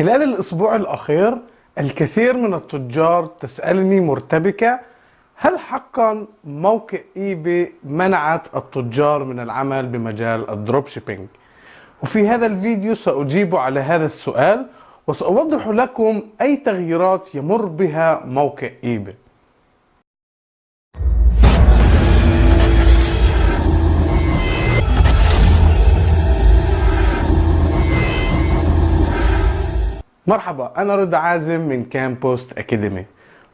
خلال الأسبوع الأخير الكثير من التجار تسألني مرتبكة هل حقا موقع eBay منعت التجار من العمل بمجال ال dropshipping؟ وفي هذا الفيديو سأجيب على هذا السؤال وسأوضح لكم أي تغييرات يمر بها موقع eBay مرحبا أنا رضا عازم من كامبوست أكاديمي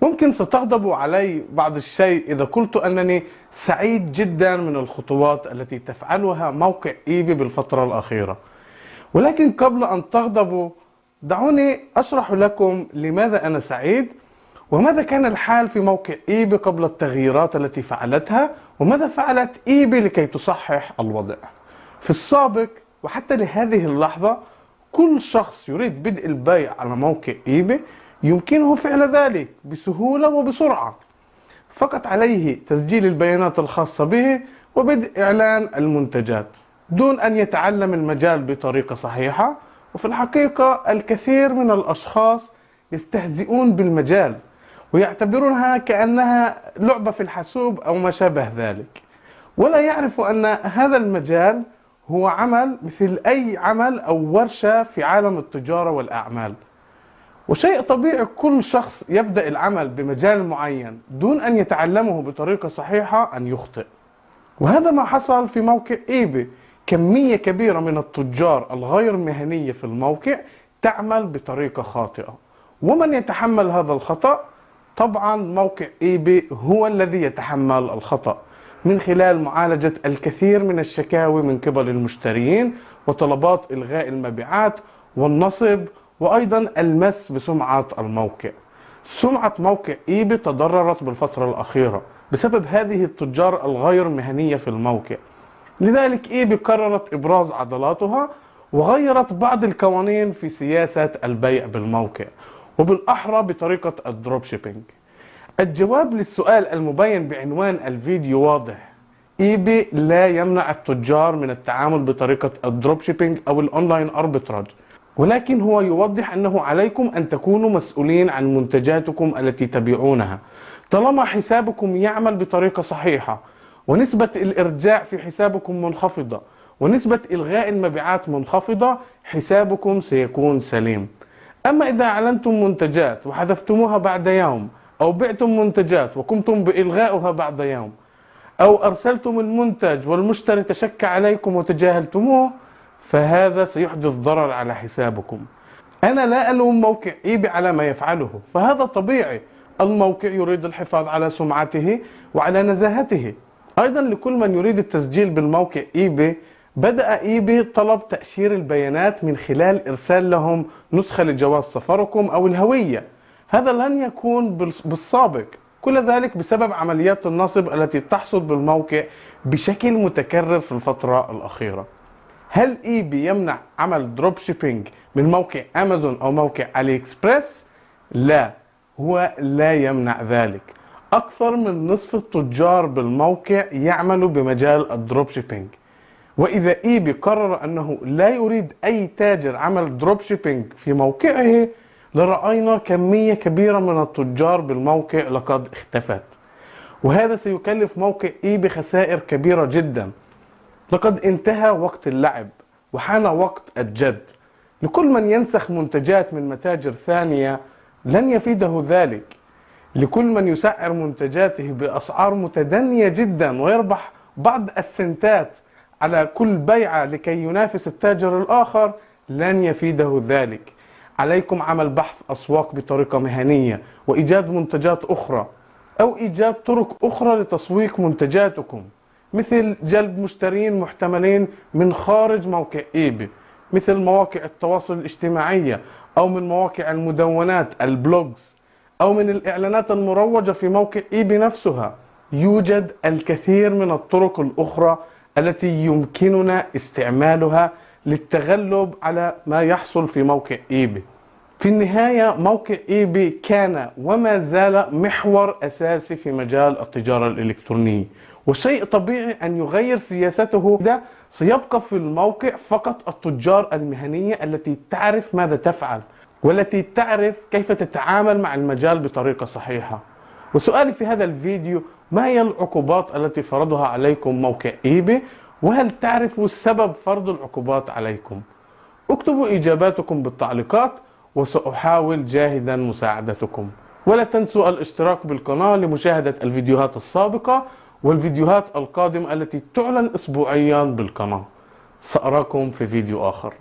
ممكن ستغضبوا علي بعض الشيء إذا قلت أنني سعيد جدا من الخطوات التي تفعلها موقع إيبي بالفترة الأخيرة. ولكن قبل أن تغضبوا دعوني أشرح لكم لماذا أنا سعيد وماذا كان الحال في موقع إيبي قبل التغييرات التي فعلتها وماذا فعلت إيبي لكي تصحح الوضع. في السابق وحتى لهذه اللحظة كل شخص يريد بدء البيع على موقع إيباي يمكنه فعل ذلك بسهولة وبسرعة. فقط عليه تسجيل البيانات الخاصة به وبدء إعلان المنتجات دون أن يتعلم المجال بطريقة صحيحة. وفي الحقيقة الكثير من الأشخاص يستهزئون بالمجال ويعتبرونها كأنها لعبة في الحاسوب أو ما شابه ذلك. ولا يعرف أن هذا المجال هو عمل مثل أي عمل أو ورشة في عالم التجارة والأعمال. وشيء طبيعي كل شخص يبدأ العمل بمجال معين دون أن يتعلمه بطريقة صحيحة أن يخطئ. وهذا ما حصل في موقع إيبي. كمية كبيرة من التجار الغير مهنية في الموقع تعمل بطريقة خاطئة. ومن يتحمل هذا الخطأ؟ طبعا موقع إيبي هو الذي يتحمل الخطأ. من خلال معالجة الكثير من الشكاوي من قبل المشترين وطلبات إلغاء المبيعات والنصب وأيضا المس بسمعة الموقع. سمعة موقع إيبي تضررت بالفترة الأخيرة بسبب هذه التجار الغير مهنية في الموقع. لذلك إيبي قررت إبراز عضلاتها وغيرت بعض القوانين في سياسة البيع بالموقع وبالأحرى بطريقة ال dropshipping. الجواب للسؤال المبين بعنوان الفيديو واضح. eBay لا يمنع التجار من التعامل بطريقة ال dropshipping أو ال online arbitrage ولكن هو يوضح أنه عليكم أن تكونوا مسؤولين عن منتجاتكم التي تبيعونها. طالما حسابكم يعمل بطريقة صحيحة ونسبة الإرجاع في حسابكم منخفضة ونسبة إلغاء المبيعات منخفضة حسابكم سيكون سليم. أما إذا أعلنتم منتجات وحذفتموها بعد يوم أو بعتم منتجات وقمتم بإلغائها بعد يوم. أو أرسلتم المنتج والمشتري تشك عليكم وتجاهلتموه فهذا سيحدث ضرر على حسابكم. أنا لا ألوم موقع إيبي على ما يفعله فهذا طبيعي. الموقع يريد الحفاظ على سمعته وعلى نزاهته. أيضا لكل من يريد التسجيل بالموقع إيبي بدأ eBay طلب تأشير البيانات من خلال إرسال لهم نسخة لجواز سفركم أو الهوية. هذا لن يكون بالسابق. كل ذلك بسبب عمليات النصب التي تحصل بالموقع بشكل متكرر في الفترة الأخيرة. هل eBay يمنع عمل dropshipping من موقع امازون أو موقع AliExpress لا هو لا يمنع ذلك. أكثر من نصف التجار بالموقع يعملوا بمجال ال dropshipping وإذا eBay قرر أنه لا يريد أي تاجر عمل dropshipping في موقعه لرأينا كمية كبيرة من التجار بالموقع لقد اختفت. وهذا سيكلف موقع إي بخسائر كبيرة جدا. لقد انتهى وقت اللعب وحان وقت الجد. لكل من ينسخ منتجات من متاجر ثانية لن يفيده ذلك. لكل من يسعر منتجاته بأسعار متدنية جدا ويربح بعض السنتات على كل بيعة لكي ينافس التاجر الآخر لن يفيده ذلك. عليكم عمل بحث أسواق بطريقة مهنية وإيجاد منتجات أخرى أو إيجاد طرق أخرى لتسويق منتجاتكم مثل جلب مشترين محتملين من خارج موقع إيبي مثل مواقع التواصل الاجتماعية أو من مواقع المدونات البلوجز أو من الإعلانات المروجة في موقع إيبي نفسها. يوجد الكثير من الطرق الأخرى التي يمكننا استعمالها للتغلب على ما يحصل في موقع إيبي. في النهاية موقع إيبي كان وما زال محور أساسي في مجال التجارة الإلكترونية. وشيء طبيعي أن يغير سياسته ده سيبقى في الموقع فقط التجار المهنية التي تعرف ماذا تفعل والتي تعرف كيف تتعامل مع المجال بطريقة صحيحة. وسؤالي في هذا الفيديو ما هي العقوبات التي فرضها عليكم موقع ايباي وهل تعرفوا سبب فرض العقوبات عليكم؟ اكتبوا إجاباتكم بالتعليقات وسأحاول جاهدا مساعدتكم. ولا تنسوا الاشتراك بالقناة لمشاهدة الفيديوهات السابقة والفيديوهات القادمة التي تعلن اسبوعيا بالقناة. سأراكم في فيديو آخر.